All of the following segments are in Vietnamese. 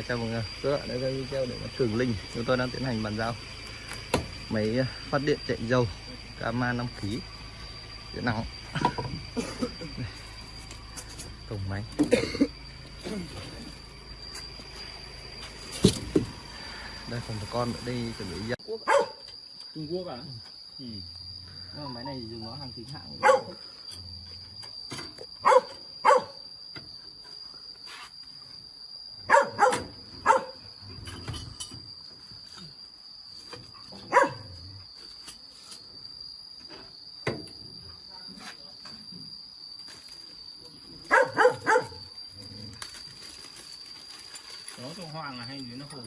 Đấy, chào mừng các bạn đã video để Cường Linh chúng tôi đang tiến hành bàn giao máy ờ, phát điện chạy dầu Kama 5 kg điện nóng cổng máy. Đây còn một con ở đây chuẩn bị ra. Trung Quốc à? ừ. Nhưng mà máy này dùng nó hàng chính hãng Cháu trong Hoàng là hay dưới nó hồ?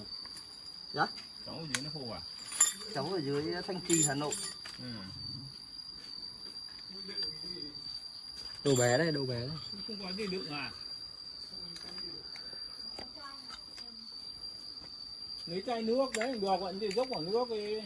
Dạ? Cháu ở dưới nó hồ à? cháu ở dưới Thanh Trì Hà Nội Ừ. đồ bé đấy đồ bé đấy Không có gì đựng à? Lấy chai nước đấy, được vẫn thì dốc vào nước đi.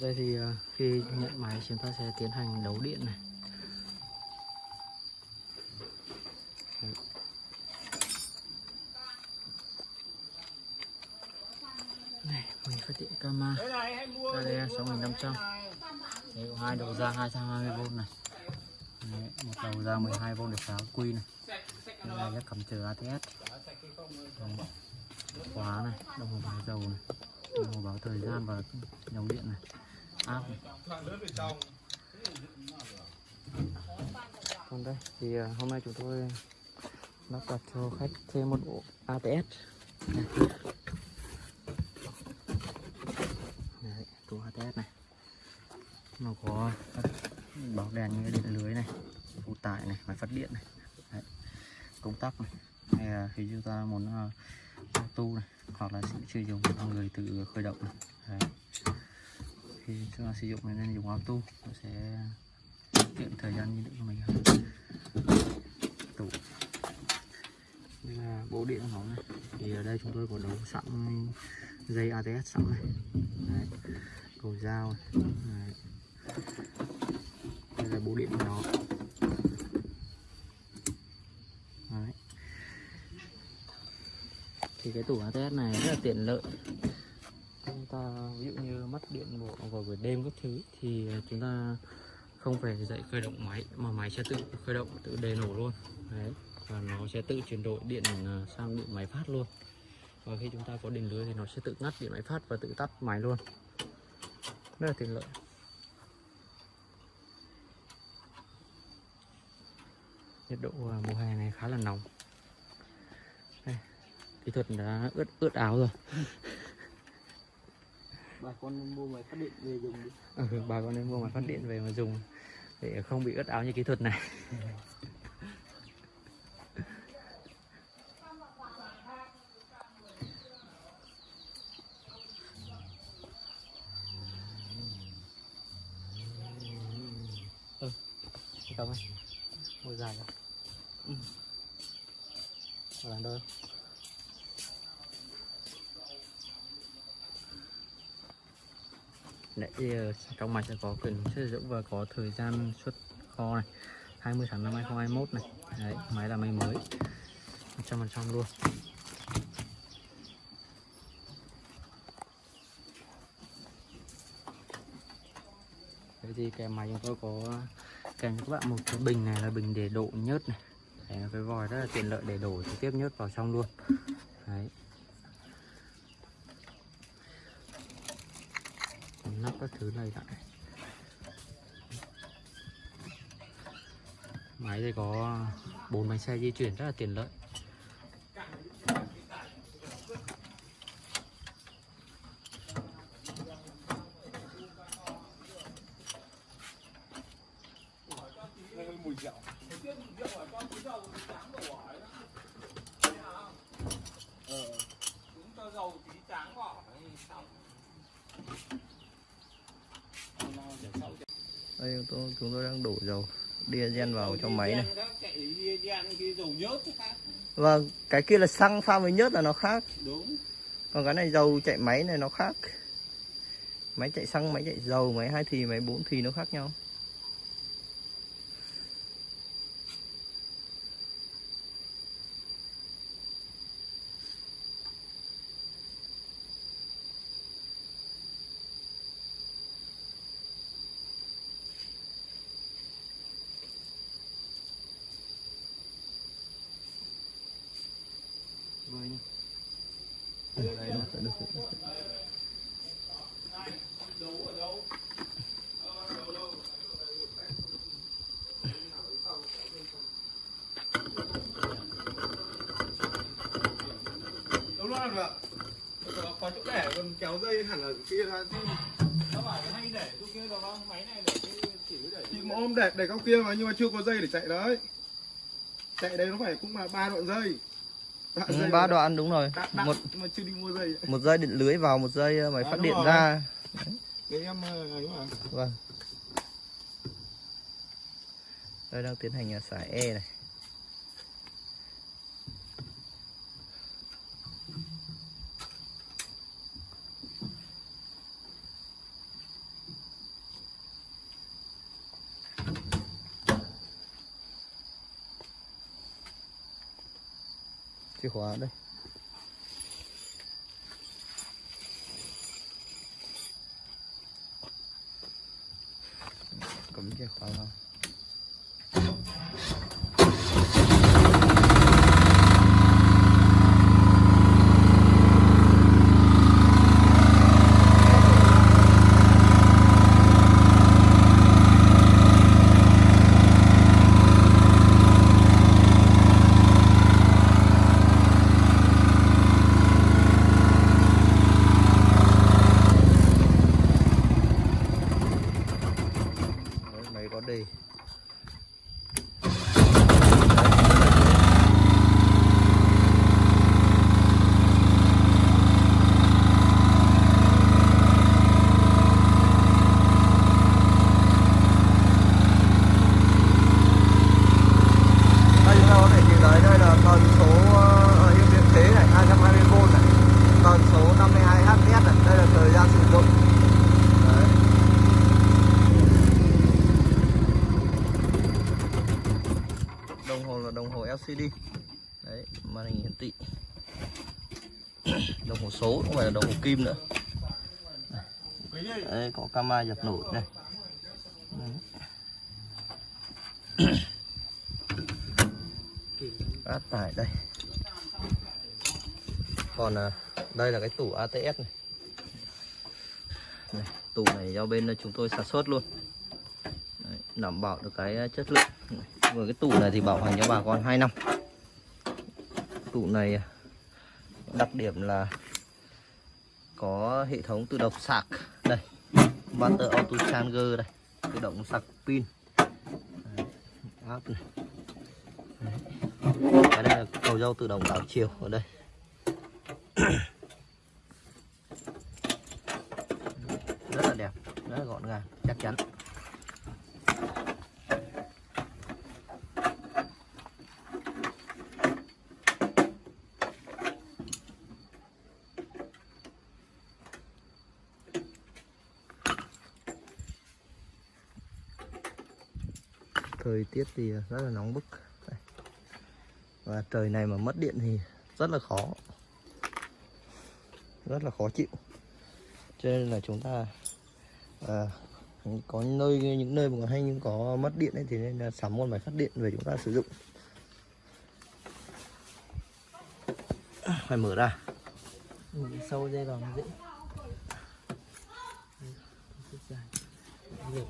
Đây thì ờ, khi nhận máy chúng ta sẽ tiến hành đấu điện này. Đấy. này mình phát hiện camera. Caia sáu nghìn năm trăm. 6500. Đấy, có hai đầu ra 220V này. Đấy, một đầu ra 12V để pháo quy này. Đây là cắm chờ ATS đồng khóa này đồng hồ báo dầu này. Đồng hồ báo thời gian và dòng điện này áp còn đây thì à, hôm nay chúng tôi lắp đặt cho khách thêm một bộ ATS này, Đấy, tủ ATS này nó có bóng đèn như điện lưới này phụ tải này máy phát điện này Đấy. công tắc này hay là khi chúng ta muốn uh, tu này hoặc là sẽ chưa dùng người tự khởi động này Đấy khi chúng ta sử dụng nên dùng auto nó sẽ tiện thời gian như định của mình hơn tủ đây là bộ điện của nó này thì ở đây chúng tôi có đấu sẵn dây ATS sẵn này Đấy. cầu dao này. Đấy. đây là bộ điện của nó Đấy. thì cái tủ ATS này rất là tiện lợi điện bộ vào buổi đêm các thứ thì chúng ta không phải dậy khởi động máy mà máy sẽ tự khởi động tự đề nổ luôn. Đấy và nó sẽ tự chuyển đổi điện à, sang điện máy phát luôn. Và khi chúng ta có điện lưới thì nó sẽ tự ngắt điện máy phát và tự tắt máy luôn. Rất là tiện lợi. Nhiệt độ à, mùa hè này khá là nóng. Đây, kỹ thuật đã ướt ướt áo rồi. bà con mua máy phát điện về dùng đi. Ừ, bà con nên mua máy phát điện về mà dùng để không bị ướt áo như kỹ thuật này. Ừ, cảm ơn. Mua dài rồi ừ. làm đôi Đấy, ờ, trong máy sẽ có quyền sử dụng và có thời gian xuất kho này. 20 tháng 5 2021 này. Đấy, máy là máy mới. 100% luôn. Thế thì kèm máy chúng tôi có kèm cho các bạn một cái bình này là bình để độ nhớt này. Đấy, cái vòi rất là tiện lợi để đổ trực tiếp nhớt vào trong luôn. Đấy. Còn nắp các thứ này lại. Máy thì có bốn bánh xe di chuyển rất là tiện lợi mùi rượu. Ờ. Chúng cho dầu tí tráng vào đấy xong. Nó để sau đây chúng tôi, chúng tôi đang đổ dầu diesel vào cho máy này. Nhớt cái khác. Và cái kia là xăng pha với nhớt là nó khác. Đúng. Còn cái này dầu chạy máy này nó khác. Máy chạy xăng máy chạy dầu máy hai thì máy bốn thì nó khác nhau Đây, được, được, được. Đúng rồi ạ. Có, chỗ để còn kéo dây hẳn ở kia ra chứ. nó bảo hay để chỗ kia rồi không máy này để chỉ để Thì mà ôm để để góc kia mà nhưng mà chưa có dây để chạy đấy. Chạy đấy nó phải cũng là ba đoạn dây. Ừ, ba đoạn đúng rồi Đã, đã, một mà chưa đi mua dây. một dây điện lưới vào một dây ờ, máy À, phát đúng điện rồi. ra Đấy em ờ, ấy mà. vâng đây đang tiến hành ờ, xả e này chìa khóa đây cắm chìa khóa vào Đấy, máy có đề đây chúng ta có thể nhìn thấy đây là tần số ờ, ở những điện thế này 220V này tần số 52 Hz này đây là thời gian sử dụng Đấy. đồng hồ là đồng hồ LCD đấy màn hình hiển thị đồng hồ số không phải là đồng hồ kim nữa. Đấy có camera dập nổi này Đấy. áp tải đây. Còn à, đây là cái tủ ATS này. này tủ này do bên chúng tôi sản xuất luôn. Đấy, đảm bảo được cái à, chất lượng. Với cái tủ này thì bảo hành cho bà con 2 năm. Tủ này à, đặc điểm là có hệ thống tự động sạc. Đây water auto charger đây, tự động sạc pin. Áp này. Cái này là cầu dâu tự động đảo chiều ở đây. Rất là đẹp, rất là gọn gàng, chắc chắn. Thời tiết thì rất là nóng bức Đây. và trời này mà mất điện thì rất là khó rất là khó chịu cho nên là chúng ta à, có nơi những nơi mà hay những có mất điện ấy thì nên là sắm một máy phát điện về chúng ta sử dụng phải mở ra sâu dây vào dễ Đây,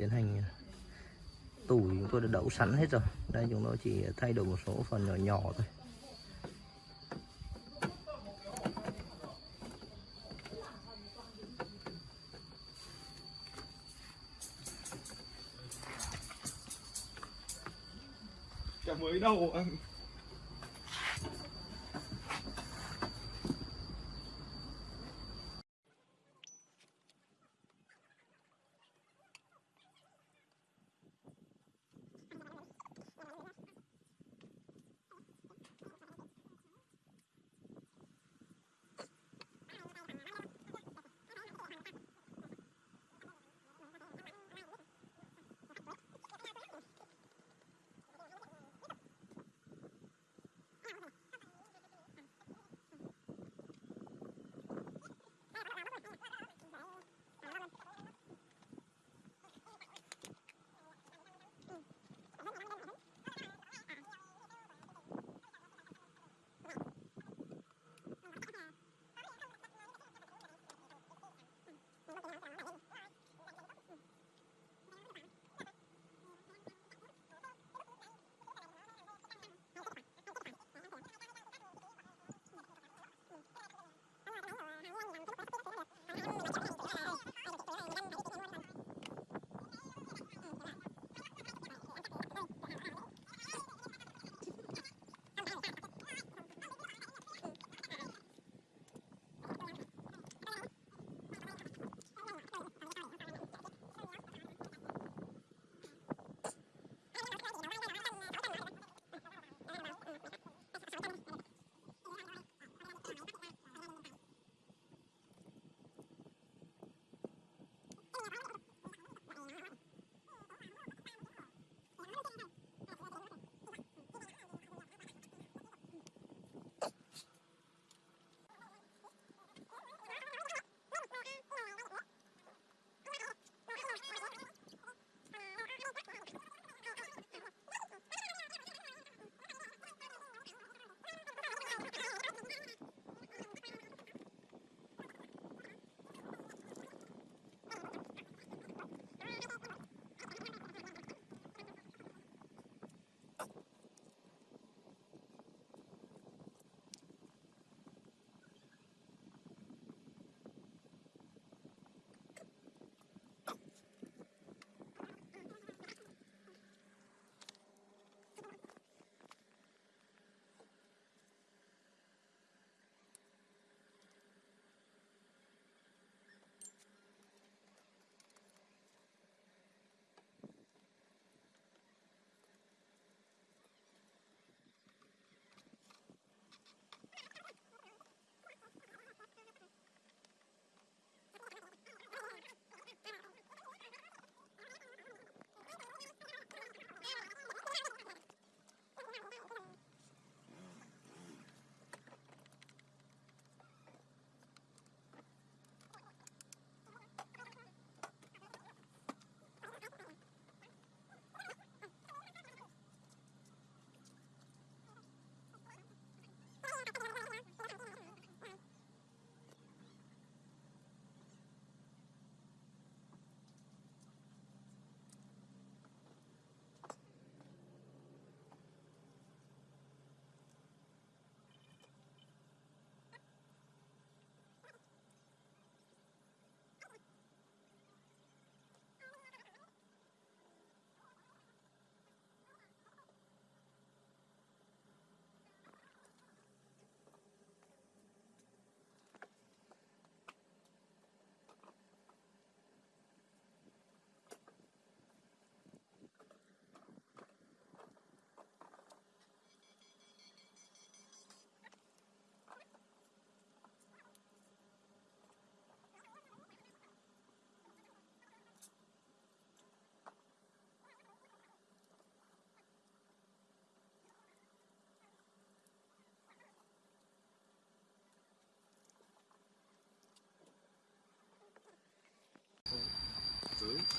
tiến hành ờ, tủ chúng tôi đã đậu sẵn hết rồi đây, chúng tôi chỉ thay đổi một số phần nhỏ nhỏ thôi Chả mới đâu anh.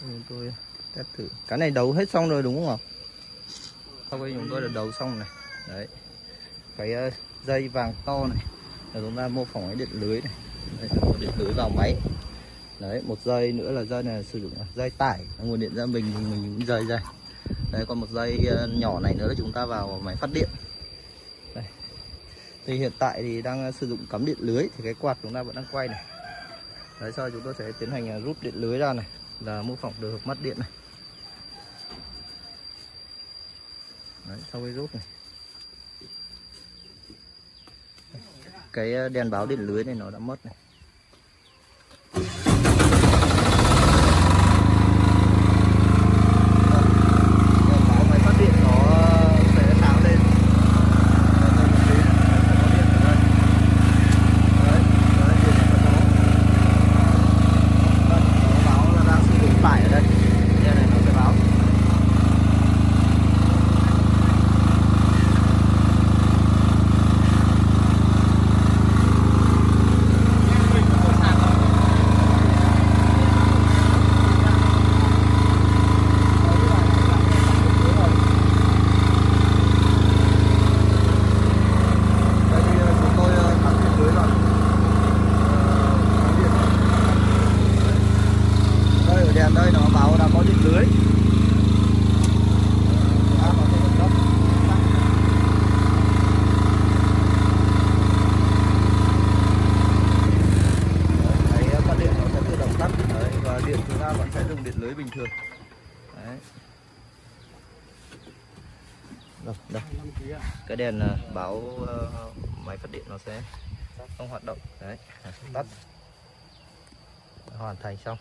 Chúng tôi test thử. Cái này đấu hết xong rồi đúng không ạ? Sau khi chúng tôi đã đấu xong này. Đấy. Cái ờ, dây vàng to này. Là chúng ta mô phỏng cái điện lưới này. Đây, một điện lưới vào máy. Đấy một dây nữa là dây này sử dụng dây tải. Nguồn điện ra mình thì mình cũng dây dây đấy còn một dây ờ, nhỏ này nữa là chúng ta vào máy phát điện. Đây. thì hiện tại thì đang ờ, sử dụng cắm điện lưới thì cái quạt chúng ta vẫn đang quay này. Đấy sau chúng tôi sẽ tiến hành rút điện lưới ra này là mô phỏng được mắt điện này. Đấy, sau khi rút này. Cái ờ, đèn báo điện lưới này nó đã mất này đèn báo máy phát điện nó sẽ sáng lên Đây, đây, một tí này, nó sẽ có điện ở đây. Đấy, đấy, điện nó sẽ có. Đây, nó báo là đang sử dụng tải ở đây đèn này nó sẽ báo Đây thì ờ, chúng tôi ờ, cắm điện lưới rồi. Ờ, cắm điện rồi. Đây ở đèn đây nó báo đã có điện lưới. À, nó sẽ bật tắt. Đấy, cái phát điện nó sẽ tự động tắt đấy, và điện chúng ta vẫn sẽ dùng điện lưới bình thường. Đấy. Đâu, đâu cái đèn ờ, báo ờ, máy phát điện nó sẽ không hoạt động. Đấy, tắt. Hoàn thành xong.